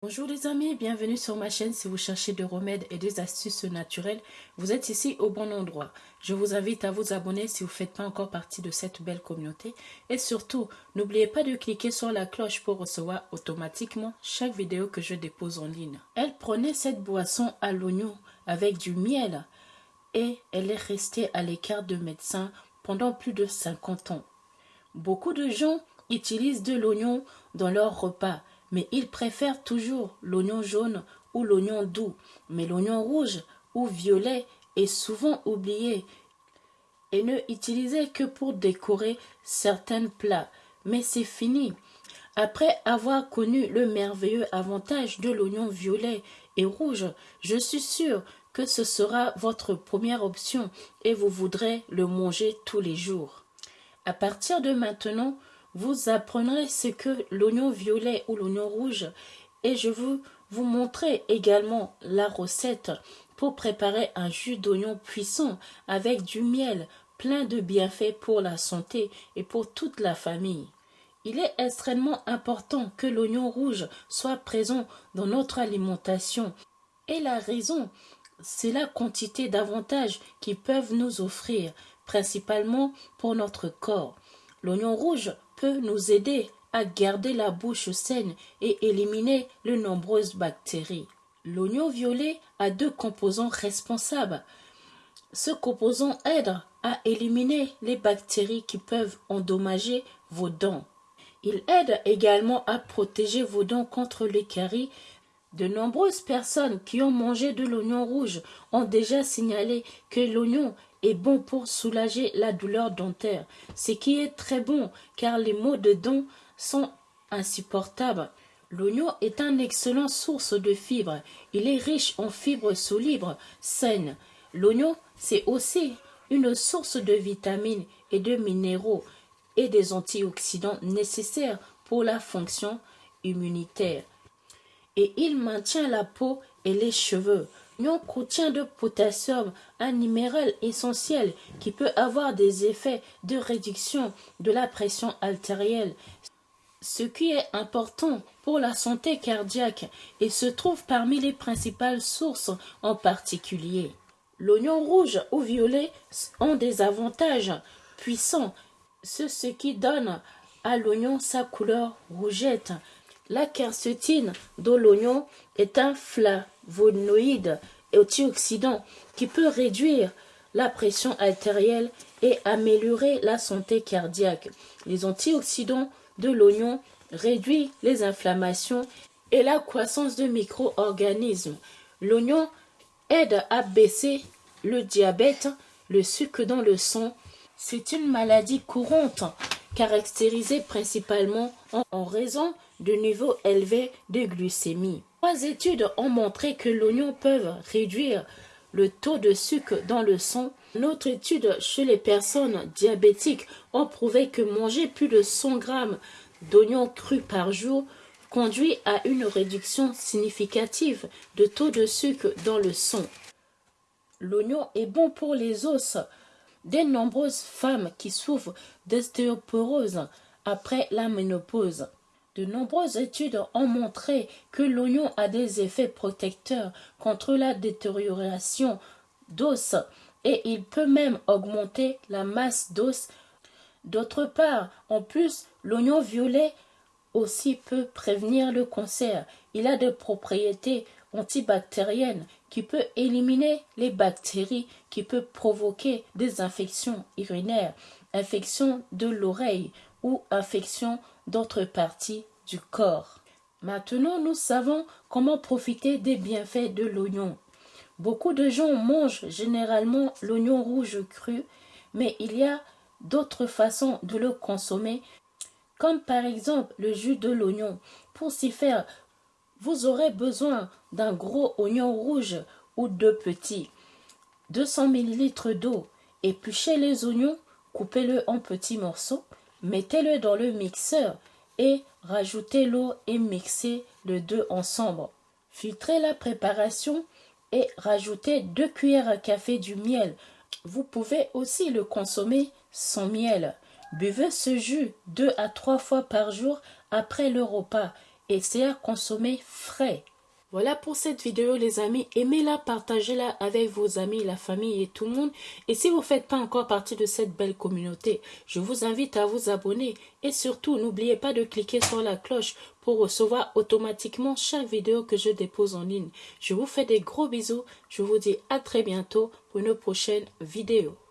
Bonjour les amis, bienvenue sur ma chaîne si vous cherchez des remèdes et des astuces naturelles, vous êtes ici au bon endroit. Je vous invite à vous abonner si vous ne faites pas encore partie de cette belle communauté et surtout, n'oubliez pas de cliquer sur la cloche pour recevoir automatiquement chaque vidéo que je dépose en ligne. Elle prenait cette boisson à l'oignon avec du miel et elle est restée à l'écart de médecins pendant plus de 50 ans. Beaucoup de gens utilisent de l'oignon dans leur repas mais ils préfèrent toujours l'oignon jaune ou l'oignon doux. Mais l'oignon rouge ou violet est souvent oublié et ne utilisé que pour décorer certains plats. Mais c'est fini. Après avoir connu le merveilleux avantage de l'oignon violet et rouge, je suis sûr que ce sera votre première option et vous voudrez le manger tous les jours. À partir de maintenant, vous apprendrez ce que l'oignon violet ou l'oignon rouge et je vais vous montrer également la recette pour préparer un jus d'oignon puissant avec du miel plein de bienfaits pour la santé et pour toute la famille. Il est extrêmement important que l'oignon rouge soit présent dans notre alimentation et la raison, c'est la quantité d'avantages qu'ils peuvent nous offrir, principalement pour notre corps. L'oignon rouge peut nous aider à garder la bouche saine et éliminer de nombreuses bactéries. L'oignon violet a deux composants responsables. Ce composant aide à éliminer les bactéries qui peuvent endommager vos dents. Il aide également à protéger vos dents contre les. De nombreuses personnes qui ont mangé de l'oignon rouge ont déjà signalé que l'oignon est bon pour soulager la douleur dentaire, ce qui est très bon car les maux de dents sont insupportables. L'oignon est une excellente source de fibres. Il est riche en fibres solides, saines. L'oignon, c'est aussi une source de vitamines et de minéraux et des antioxydants nécessaires pour la fonction immunitaire. Et il maintient la peau et les cheveux. L'oignon contient de potassium, un minéral essentiel qui peut avoir des effets de réduction de la pression artérielle, ce qui est important pour la santé cardiaque et se trouve parmi les principales sources en particulier. L'oignon rouge ou violet ont des avantages puissants, ce qui donne à l'oignon sa couleur rougette. La quercétine de l'oignon est un flavonoïde antioxydant qui peut réduire la pression artérielle et améliorer la santé cardiaque. Les antioxydants de l'oignon réduisent les inflammations et la croissance de micro-organismes. L'oignon aide à baisser le diabète, le sucre dans le sang. C'est une maladie courante caractérisée principalement en raison de niveaux élevés de glycémie. Trois études ont montré que l'oignon peut réduire le taux de sucre dans le sang. Une autre étude chez les personnes diabétiques ont prouvé que manger plus de 100 grammes d'oignons crus par jour conduit à une réduction significative de taux de sucre dans le sang. L'oignon est bon pour les os. De nombreuses femmes qui souffrent d'ostéoporose après la ménopause de nombreuses études ont montré que l'oignon a des effets protecteurs contre la détérioration d'os et il peut même augmenter la masse d'os. D'autre part, en plus, l'oignon violet aussi peut prévenir le cancer. Il a des propriétés antibactériennes qui peuvent éliminer les bactéries qui peuvent provoquer des infections urinaires, infections de l'oreille ou infections d'autres parties du corps. Maintenant, nous savons comment profiter des bienfaits de l'oignon. Beaucoup de gens mangent généralement l'oignon rouge cru, mais il y a d'autres façons de le consommer, comme par exemple le jus de l'oignon. Pour s'y faire, vous aurez besoin d'un gros oignon rouge ou de petits, 200 ml d'eau, épluchez les oignons, coupez-le en petits morceaux, Mettez-le dans le mixeur et rajoutez l'eau et mixez les deux ensemble. Filtrez la préparation et rajoutez deux cuillères à café du miel. Vous pouvez aussi le consommer sans miel. Buvez ce jus deux à trois fois par jour après le repas et c'est à consommer frais. Voilà pour cette vidéo les amis, aimez-la, partagez-la avec vos amis, la famille et tout le monde. Et si vous ne faites pas encore partie de cette belle communauté, je vous invite à vous abonner. Et surtout, n'oubliez pas de cliquer sur la cloche pour recevoir automatiquement chaque vidéo que je dépose en ligne. Je vous fais des gros bisous, je vous dis à très bientôt pour une prochaine vidéo.